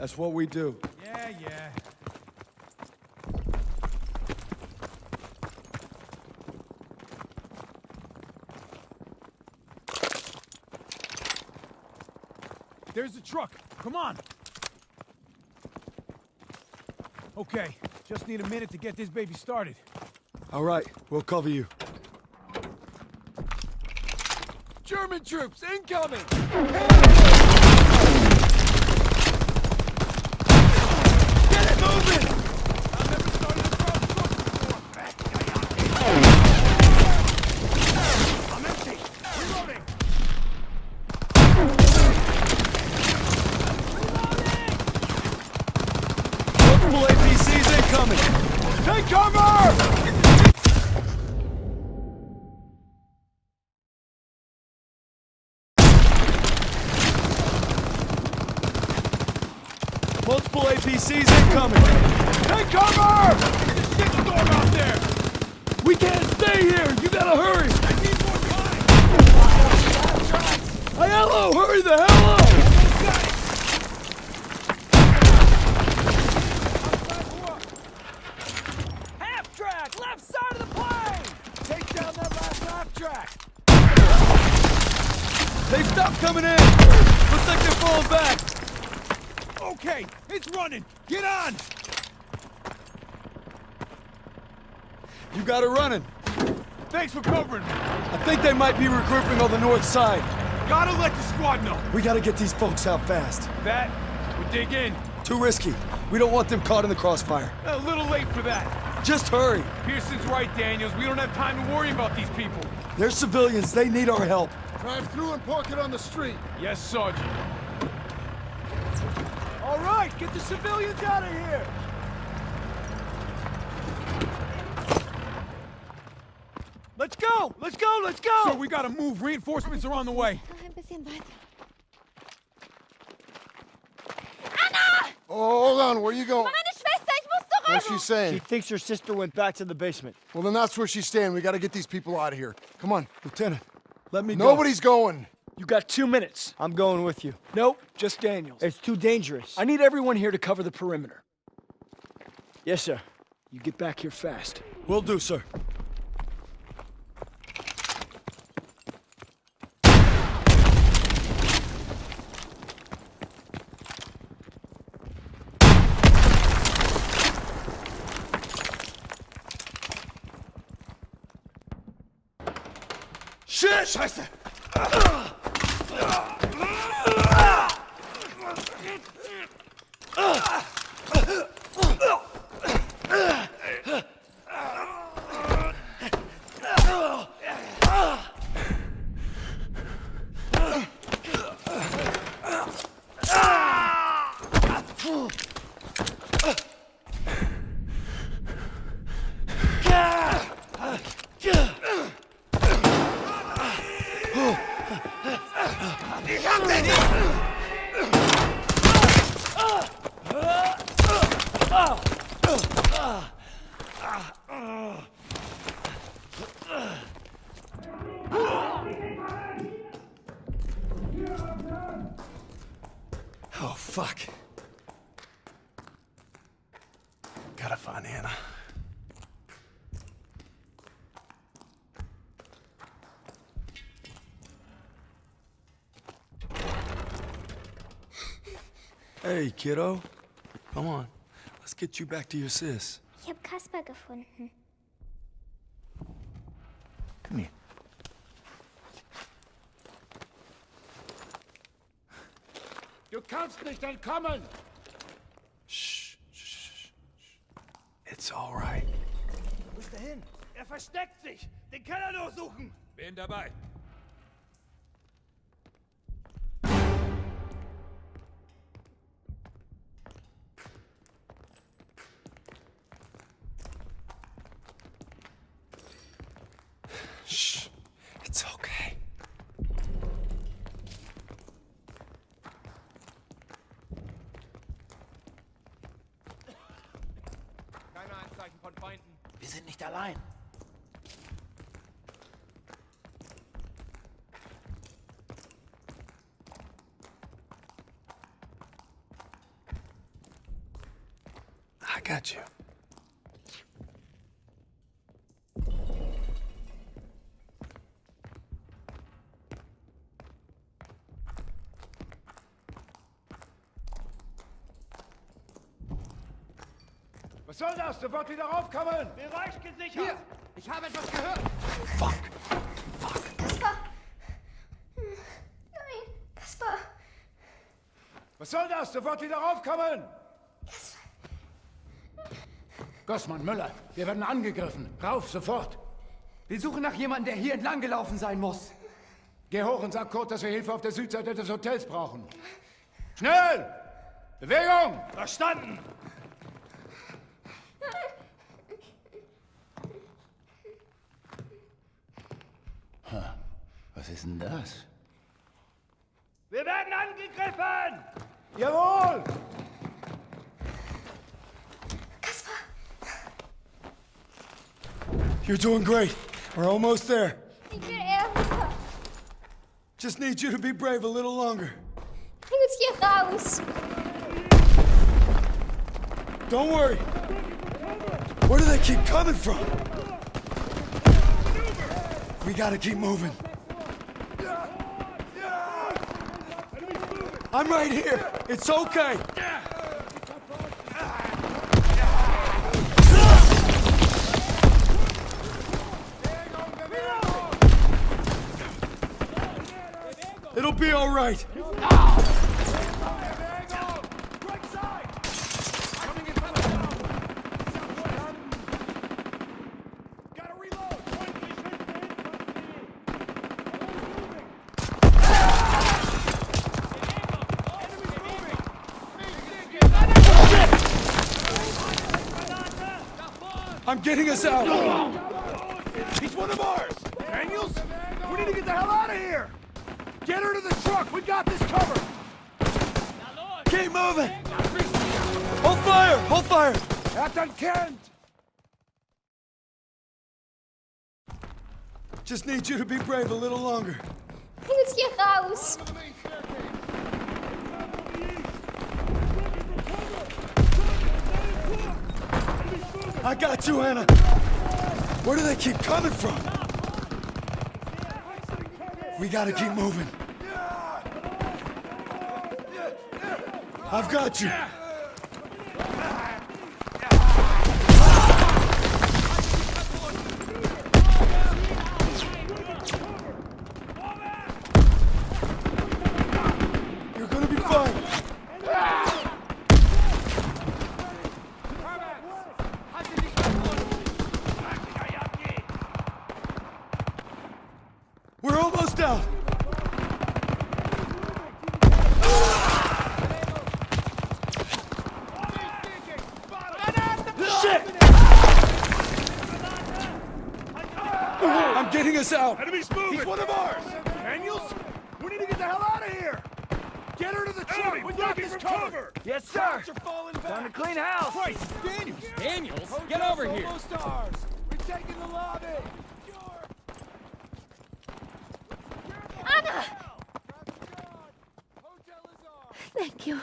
That's what we do. Yeah, yeah. There's the truck. Come on. Okay, just need a minute to get this baby started. All right, we'll cover you. German troops incoming! Get it moving! I've never started a crowd truck before. I'm empty. Reloading. Multiple APCs incoming! Take cover! Multiple APCs incoming! Take cover! There's a shitstorm out there! We can't stay here! You gotta hurry! I need more time! Aiello, hurry the hell up! Half track, left side of the plane! Take down that last half track! They stopped coming in! Looks like they're falling back! Okay, it's running! Get on! You got it running. Thanks for covering me. I think they might be regrouping on the north side. Gotta let the squad know. We gotta get these folks out fast. That, we dig in. Too risky. We don't want them caught in the crossfire. A little late for that. Just hurry. Pearson's right, Daniels. We don't have time to worry about these people. They're civilians. They need our help. Drive through and park it on the street. Yes, Sergeant. All right, get the civilians out of here! Let's go! Let's go! Let's go! So we gotta move. Reinforcements are on the way. Noch ein bisschen weiter. Oh, hold on. Where are you going? Meine Schwester, ich muss What's she saying? She thinks her sister went back to the basement. Well, then that's where she's staying. We got to get these people out of here. Come on. Lieutenant, let me go. Nobody's going. You got two minutes. I'm going with you. Nope, just Daniels. It's too dangerous. I need everyone here to cover the perimeter. Yes, sir. You get back here fast. Will do, sir. Shit! Scheiße! Oh, fuck. Gotta find Anna. Hey, kiddo. Come on. Let's get you back to your sis. Ich habe Kasper gefunden. Come here. Du kannst nicht entkommen. Shh, shh, shh. It's all right. Wo ist er hin? Er versteckt sich! Den Keller durchsuchen! Bin dabei. sind nicht allein. I got you. Soll das? Sofort wieder raufkommen! Bereich gesichert! ich habe etwas gehört! Fuck. Kaspar! Hm. Nein, Kaspar! Was soll das? Sofort wieder raufkommen! Gossmann, Müller, wir werden angegriffen. Rauf, sofort! Wir suchen nach jemandem, der hier entlang gelaufen sein muss. Geh hoch und sag Kurt, dass wir Hilfe auf der Südseite des Hotels brauchen. Schnell! Bewegung! Verstanden! Was ist denn das? Wir werden angegriffen! Jawohl! Kaspar! You're doing great. We're almost there. Ich will Just need you to be brave a little longer. Bring uns hier raus! Don't worry. Where do they keep coming from? We gotta keep moving. I'm right here. It's okay. It'll be all right. Gotta reload! I'm getting us out. He's one of ours! Daniels? We need to get the hell out of here! Get her to the truck! We got this covered! Keep moving. Hold fire. Hold fire. Captain Kent! Just need you to be brave a little longer. Bring uns hier I got you, Anna. Where do they keep coming from? We gotta keep moving. I've got you. You're gonna be fine. Out. Shit! I'm getting us out. Enemy's moving! He's one of ours! Daniels? We need to get the hell out of here! Get her to the truck! we got this covered! Yes, sir! Are falling back! Time to clean house! Christ, Daniels! Daniels, get over here. Almost ours! We're taking the lobby! Anna! Hotel is ours! Thank you.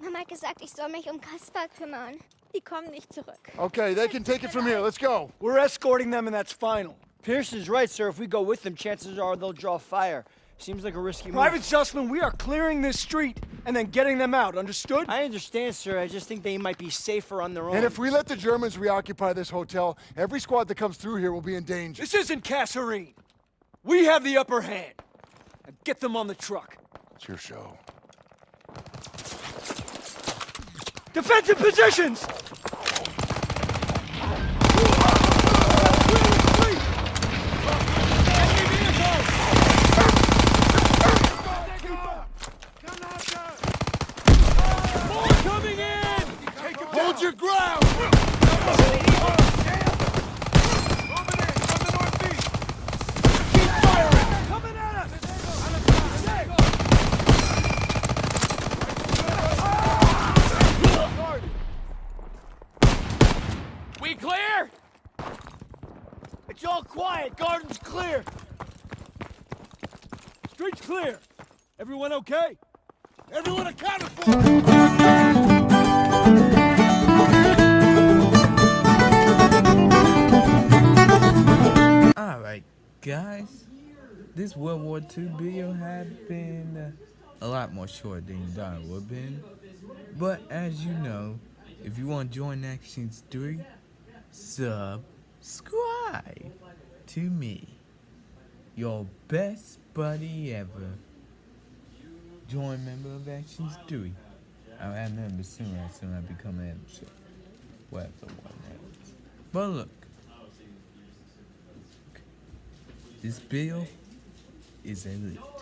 Mama hat gesagt, ich soll mich um Kaspar kümmern. Die kommen nicht zurück. Okay, they can take it from here. Let's go. We're escorting them, and that's final. Pearson's right, sir. If we go with them, chances are they'll draw fire. Seems like a risky move. Private Zussman, we are clearing this street and then getting them out. Understood? I understand, sir. I just think they might be safer on their own. And if we let the Germans reoccupy this hotel, every squad that comes through here will be in danger. This isn't Kasserine. We have the upper hand. Now get them on the truck. It's your show. Defensive positions! Hold your ground! It's all quiet. Garden's clear. Street's clear. Everyone okay? Everyone accounted for! Alright guys, this World War II video had been uh, a lot more short than you thought it would have been. But as you know, if you want to join Actions 3, subscribe! To me, your best buddy ever. Join member of Actions 3. I'll add member soon as soon I become an editor. Whatever one. But look, this bill is a leak.